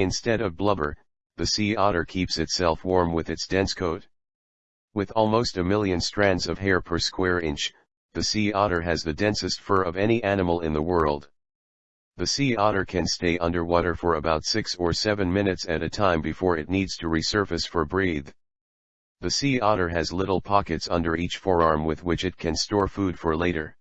Instead of blubber, the sea otter keeps itself warm with its dense coat. With almost a million strands of hair per square inch, the sea otter has the densest fur of any animal in the world. The sea otter can stay underwater for about 6 or 7 minutes at a time before it needs to resurface for breathe. The sea otter has little pockets under each forearm with which it can store food for later.